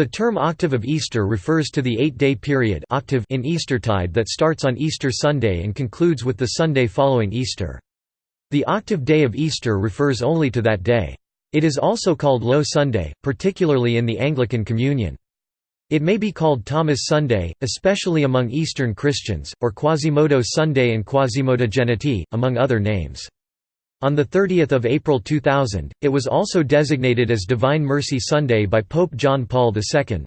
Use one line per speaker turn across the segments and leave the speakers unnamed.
The term octave of Easter refers to the eight-day period octave in Eastertide that starts on Easter Sunday and concludes with the Sunday following Easter. The octave day of Easter refers only to that day. It is also called Low Sunday, particularly in the Anglican Communion. It may be called Thomas Sunday, especially among Eastern Christians, or Quasimodo Sunday and Quasimodogeniti, among other names. On 30 April 2000, it was also designated as Divine Mercy Sunday by Pope John Paul II.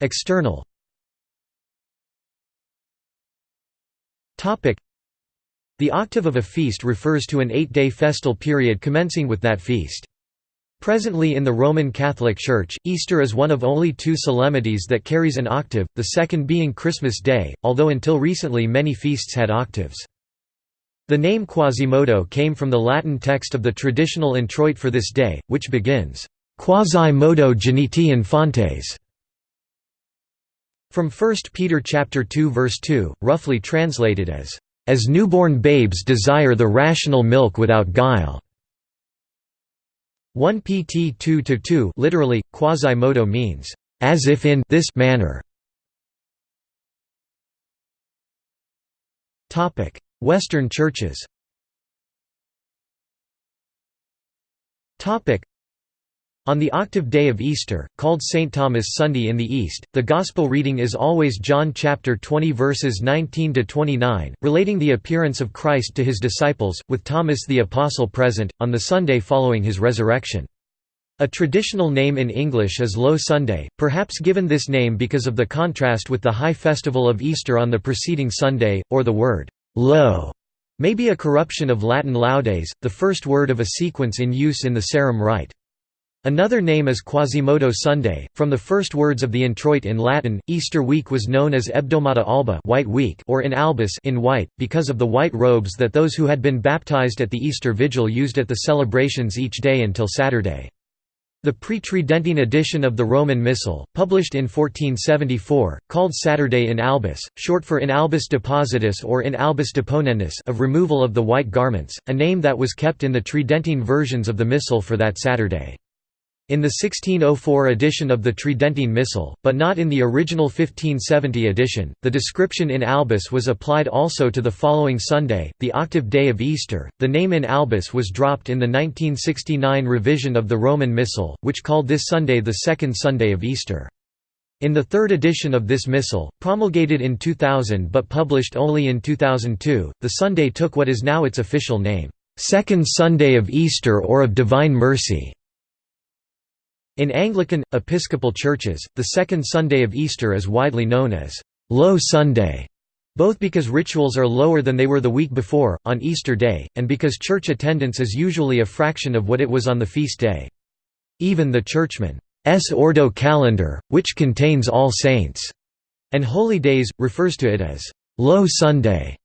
External The octave of a feast refers to an eight-day festal period commencing with that feast. Presently in the Roman Catholic Church, Easter is one of only two solemnities that carries an octave, the second being Christmas Day, although until recently many feasts had octaves. The name Quasimodo came from the Latin text of the traditional introit for this day, which begins, Quasi modo geniti infantes. From 1 Peter chapter 2 verse 2, roughly translated as, as newborn babes desire the rational milk without guile. 1 pt 2 2 literally quasi-modo means as if in this manner. Topic: Western churches. Topic: on the octave day of Easter, called St. Thomas Sunday in the East, the Gospel reading is always John chapter 20 verses 19–29, relating the appearance of Christ to his disciples, with Thomas the Apostle present, on the Sunday following his resurrection. A traditional name in English is Low Sunday, perhaps given this name because of the contrast with the high festival of Easter on the preceding Sunday, or the word «low» may be a corruption of Latin laudes, the first word of a sequence in use in the Sarum rite. Another name is Quasimodo Sunday, from the first words of the introit in Latin. Easter week was known as Hebdomada alba white week or in albis in white, because of the white robes that those who had been baptized at the Easter Vigil used at the celebrations each day until Saturday. The pre-Tridentine edition of the Roman Missal, published in 1474, called Saturday in albis, short for in albis depositus or in albis deponendus of removal of the white garments, a name that was kept in the Tridentine versions of the Missal for that Saturday. In the 1604 edition of the Tridentine Missal, but not in the original 1570 edition, the description in albis was applied also to the following Sunday, the octave day of Easter. The name in albis was dropped in the 1969 revision of the Roman Missal, which called this Sunday the second Sunday of Easter. In the third edition of this Missal, promulgated in 2000 but published only in 2002, the Sunday took what is now its official name, Second Sunday of Easter or of Divine Mercy. In Anglican, Episcopal churches, the second Sunday of Easter is widely known as Low Sunday, both because rituals are lower than they were the week before, on Easter Day, and because church attendance is usually a fraction of what it was on the feast day. Even the Churchman's Ordo calendar, which contains All Saints' and Holy Days, refers to it as Low Sunday.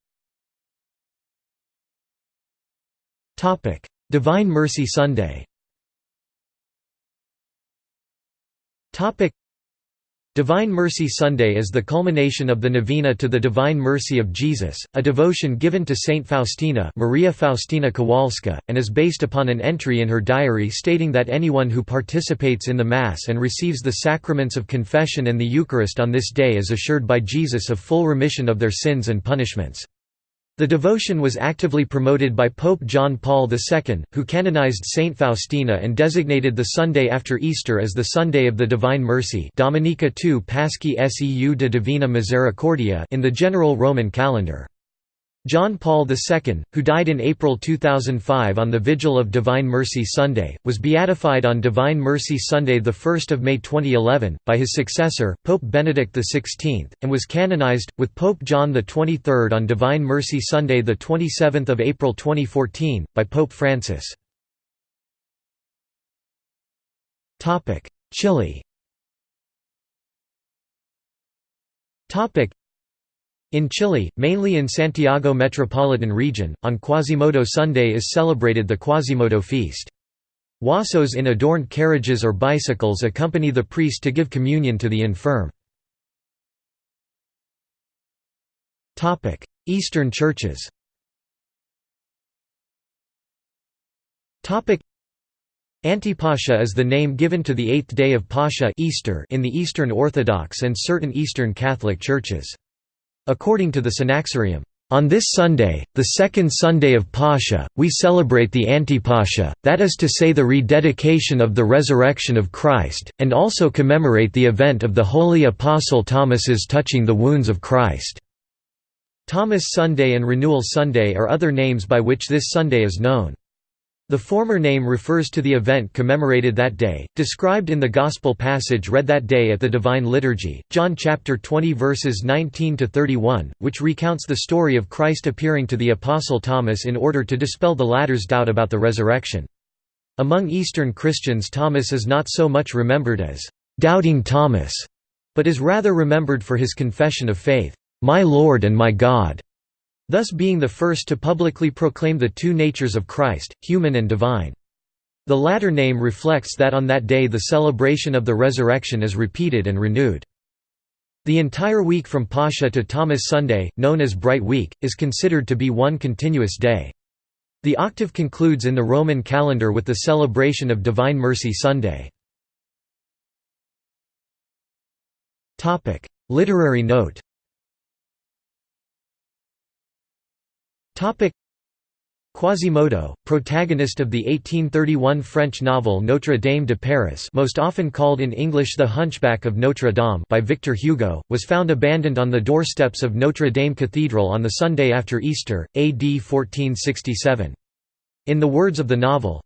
Divine Mercy Sunday Topic Divine Mercy Sunday is the culmination of the novena to the Divine Mercy of Jesus, a devotion given to Saint Faustina Maria Faustina Kowalska, and is based upon an entry in her diary stating that anyone who participates in the Mass and receives the sacraments of confession and the Eucharist on this day is assured by Jesus of full remission of their sins and punishments. The devotion was actively promoted by Pope John Paul II, who canonized Saint Faustina and designated the Sunday after Easter as the Sunday of the Divine Mercy Dominica II Paschae Seu de Divina Misericordia in the general Roman calendar. John Paul II, who died in April 2005 on the Vigil of Divine Mercy Sunday, was beatified on Divine Mercy Sunday 1 May 2011, by his successor, Pope Benedict XVI, and was canonized, with Pope John XXIII on Divine Mercy Sunday 27 April 2014, by Pope Francis. Chile in Chile, mainly in Santiago metropolitan region, on Quasimodo Sunday is celebrated the Quasimodo feast. Huasos in adorned carriages or bicycles accompany the priest to give communion to the infirm. Eastern churches Antipascha is the name given to the eighth day of Pascha Easter in the Eastern Orthodox and certain Eastern Catholic churches. According to the Synaxarium, on this Sunday, the second Sunday of Pascha, we celebrate the Antipascha, that is to say the rededication of the resurrection of Christ, and also commemorate the event of the holy Apostle Thomas's touching the wounds of Christ. Thomas Sunday and Renewal Sunday are other names by which this Sunday is known. The former name refers to the event commemorated that day, described in the Gospel passage read that day at the Divine Liturgy, John chapter 20 verses 19 to 31, which recounts the story of Christ appearing to the apostle Thomas in order to dispel the latter's doubt about the resurrection. Among Eastern Christians Thomas is not so much remembered as doubting Thomas, but is rather remembered for his confession of faith, "My Lord and my God." Thus being the first to publicly proclaim the two natures of Christ, human and divine. The latter name reflects that on that day the celebration of the resurrection is repeated and renewed. The entire week from Pascha to Thomas Sunday, known as Bright Week, is considered to be one continuous day. The octave concludes in the Roman calendar with the celebration of Divine Mercy Sunday. Literary note Quasimodo, protagonist of the 1831 French novel Notre Dame de Paris most often called in English The Hunchback of Notre Dame by Victor Hugo, was found abandoned on the doorsteps of Notre Dame Cathedral on the Sunday after Easter, AD 1467. In the words of the novel,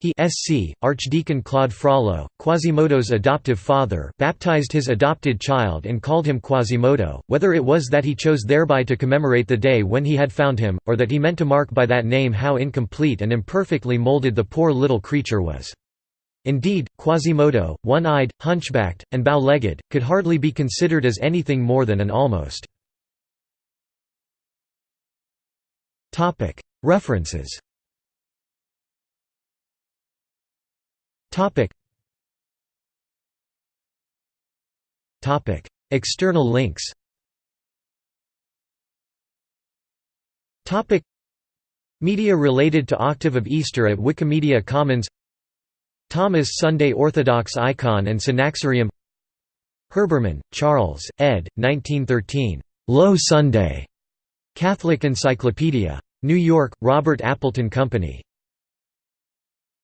he SC, Archdeacon Claude Frollo, Quasimodo's adoptive father baptized his adopted child and called him Quasimodo, whether it was that he chose thereby to commemorate the day when he had found him, or that he meant to mark by that name how incomplete and imperfectly molded the poor little creature was. Indeed, Quasimodo, one-eyed, hunchbacked, and bow-legged, could hardly be considered as anything more than an almost. References Topic. Topic. External links Topic. Media related to Octave of Easter at Wikimedia Commons Thomas Sunday Orthodox Icon and Synaxarium Herbermann, Charles, ed. 1913. Low Sunday. Catholic Encyclopedia. New York, Robert Appleton Company.